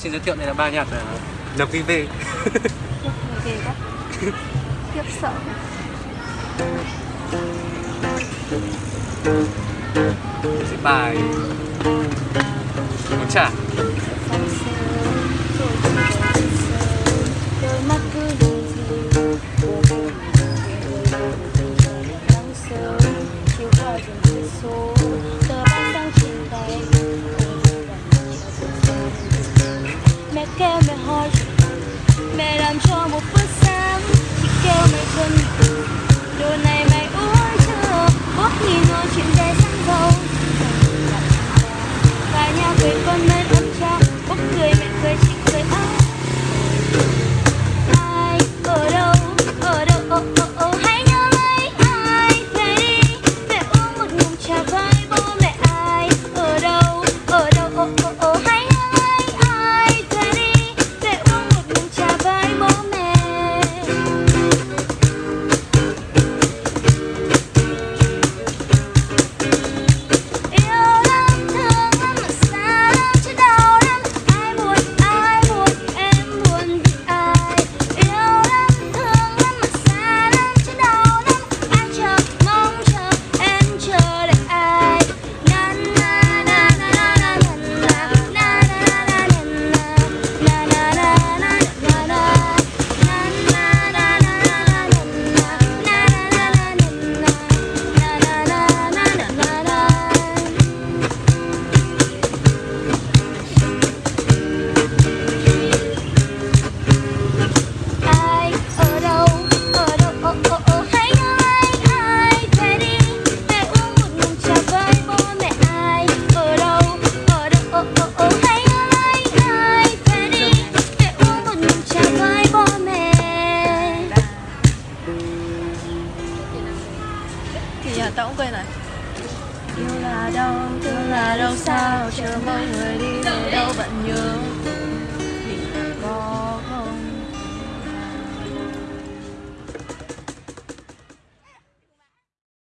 xin giới thiệu, đây là ba nhạc là Kinh Vê Ghê quá sợ bài Muốn trả. là tao cũng quên này yêu là đâu thương là đâu sao chờ mong người đi về đâu